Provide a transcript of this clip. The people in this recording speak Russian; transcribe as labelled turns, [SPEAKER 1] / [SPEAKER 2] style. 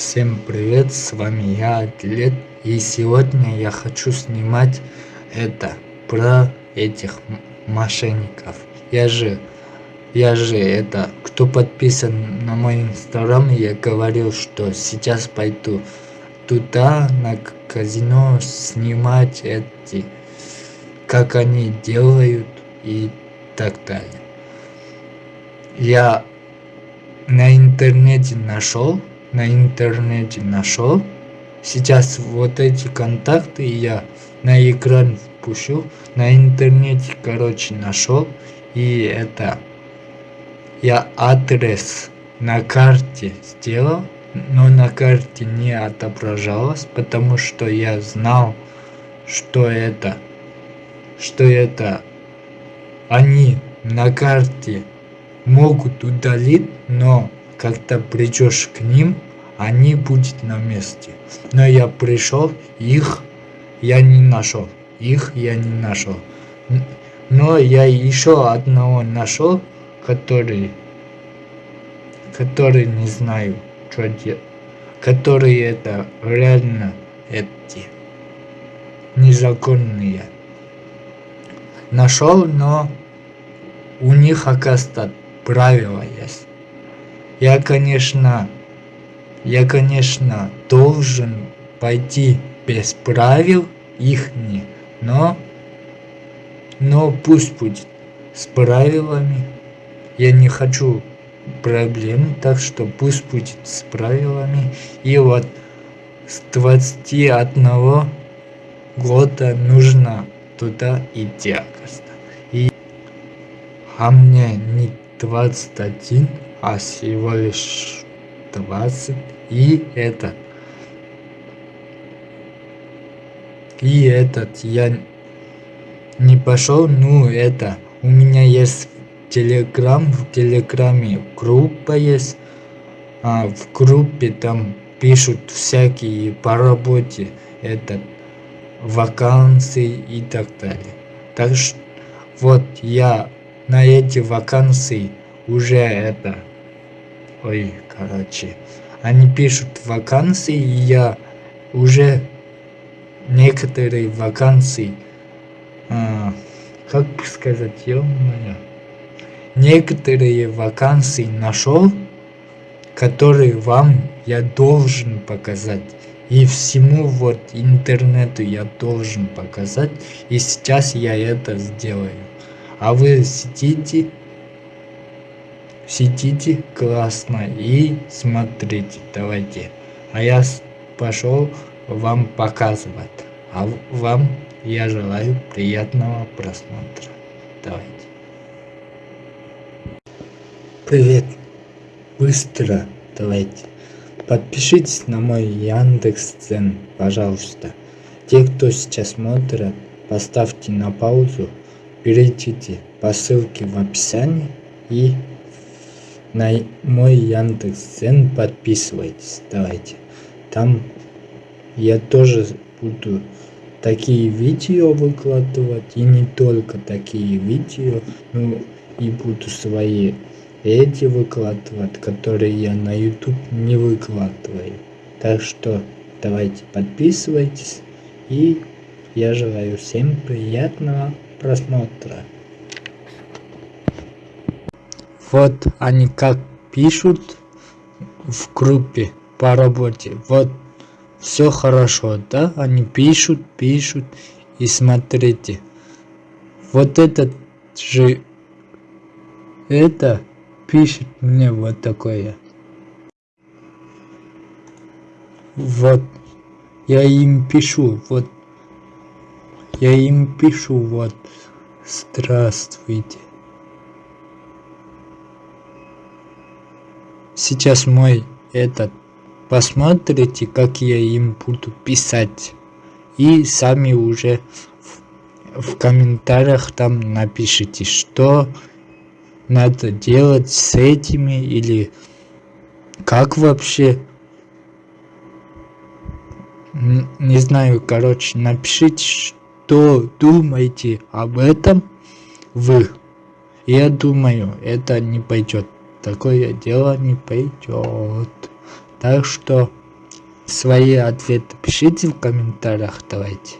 [SPEAKER 1] Всем привет, с вами я, Атлет, и сегодня я хочу снимать это, про этих мошенников. Я же, я же это, кто подписан на мой инстаграм, я говорил, что сейчас пойду туда, на казино, снимать эти, как они делают и так далее. Я на интернете нашел на интернете нашел. Сейчас вот эти контакты я на экран пущу. На интернете, короче, нашел. И это я адрес на карте сделал, но на карте не отображалось, потому что я знал, что это, что это они на карте могут удалить, но как-то придешь к ним, они будут на месте. Но я пришел, их я не нашел. Их я не нашел. Но я еще одного нашел, который, который не знаю, что делать. Которые это реально эти незаконные. Нашел, но у них оказывается правила есть. Я, конечно, я, конечно, должен пойти без правил их не, но, но пусть будет с правилами. Я не хочу проблем, так что пусть будет с правилами. И вот с 21 года нужно туда идти, И, а мне не 21, а всего лишь 20 и этот и этот я не пошел ну это. У меня есть телеграм в телеграме группа есть. А в группе там пишут всякие по работе этот вакансии и так далее. Так что вот я на эти вакансии уже это ой короче они пишут вакансии и я уже некоторые вакансии а, как сказать ё -моё, некоторые вакансии нашел которые вам я должен показать. И всему вот интернету я должен показать и сейчас я это сделаю. А вы сидите сидите классно и смотрите. Давайте. А я пошел вам показывать. А вам я желаю приятного просмотра. Давайте. Привет. Быстро давайте. Подпишитесь на мой яндекс цен пожалуйста. Те кто сейчас смотрят поставьте на паузу перейдите по ссылке в описании и на мой Яндекс.Дзен подписывайтесь. Давайте. Там я тоже буду такие видео выкладывать. И не только такие видео. Ну и буду свои эти выкладывать, которые я на YouTube не выкладываю. Так что давайте подписывайтесь. И я желаю всем приятного просмотра. Вот они как пишут в группе по работе. Вот все хорошо, да? Они пишут, пишут. И смотрите. Вот этот же это пишет мне вот такое. Вот я им пишу, вот я им пишу, вот здравствуйте. Сейчас мой этот посмотрите как я им буду писать. И сами уже в, в комментариях там напишите что надо делать с этими или как вообще. Не знаю короче напишите что думаете об этом вы. Я думаю это не пойдет такое дело не пойдет так что свои ответы пишите в комментариях. Давайте